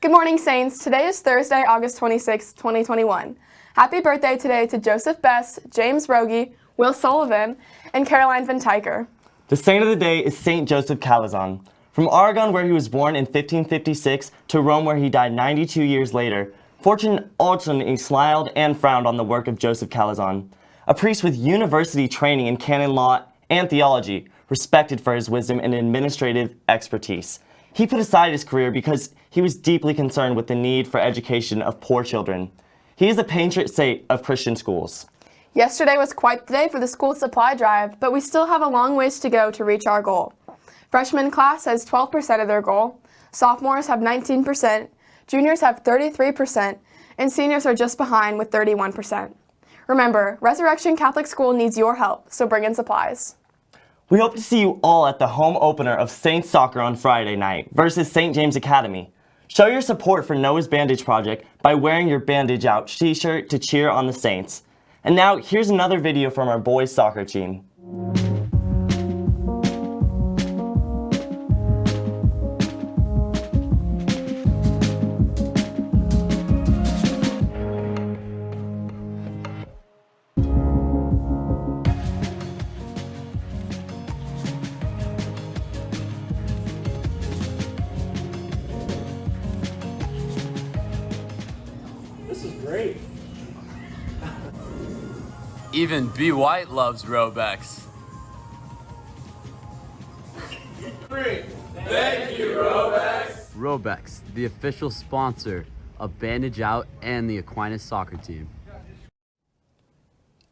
Good morning, Saints. Today is Thursday, August 26, 2021. Happy birthday today to Joseph Best, James Rogie, Will Sullivan, and Caroline Van Tyker. The saint of the day is Saint Joseph Calasanz. From Aragon, where he was born in 1556, to Rome, where he died 92 years later, fortune alternately smiled and frowned on the work of Joseph Calasanz. A priest with university training in canon law and theology, respected for his wisdom and administrative expertise. He put aside his career because he was deeply concerned with the need for education of poor children. He is a patron saint of Christian schools. Yesterday was quite the day for the school supply drive, but we still have a long ways to go to reach our goal. Freshman class has 12% of their goal, sophomores have 19%, juniors have 33%, and seniors are just behind with 31%. Remember, Resurrection Catholic School needs your help, so bring in supplies. We hope to see you all at the home opener of Saints Soccer on Friday night versus St. James Academy. Show your support for Noah's Bandage Project by wearing your Bandage Out t-shirt to cheer on the Saints. And now, here's another video from our boys soccer team. This is great. Even B. White loves Robex. Robex, the official sponsor of Bandage Out and the Aquinas soccer team.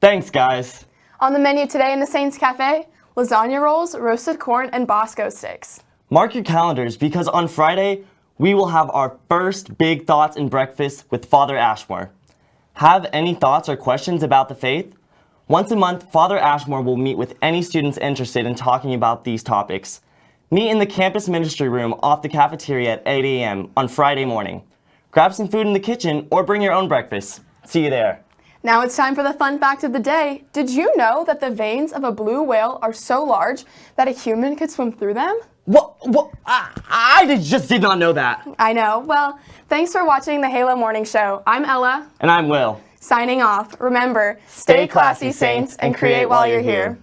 Thanks, guys. On the menu today in the Saints Cafe, lasagna rolls, roasted corn, and Bosco sticks. Mark your calendars because on Friday, we will have our first Big Thoughts and Breakfast with Father Ashmore. Have any thoughts or questions about the faith? Once a month, Father Ashmore will meet with any students interested in talking about these topics. Meet in the campus ministry room off the cafeteria at 8 a.m. on Friday morning. Grab some food in the kitchen or bring your own breakfast. See you there. Now it's time for the fun fact of the day. Did you know that the veins of a blue whale are so large that a human could swim through them? What? What? I, I just did not know that. I know. Well, thanks for watching the Halo Morning Show. I'm Ella, And I'm Will. signing off. Remember, stay classy, Saints, and create while you're here.